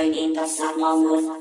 in the summer moon.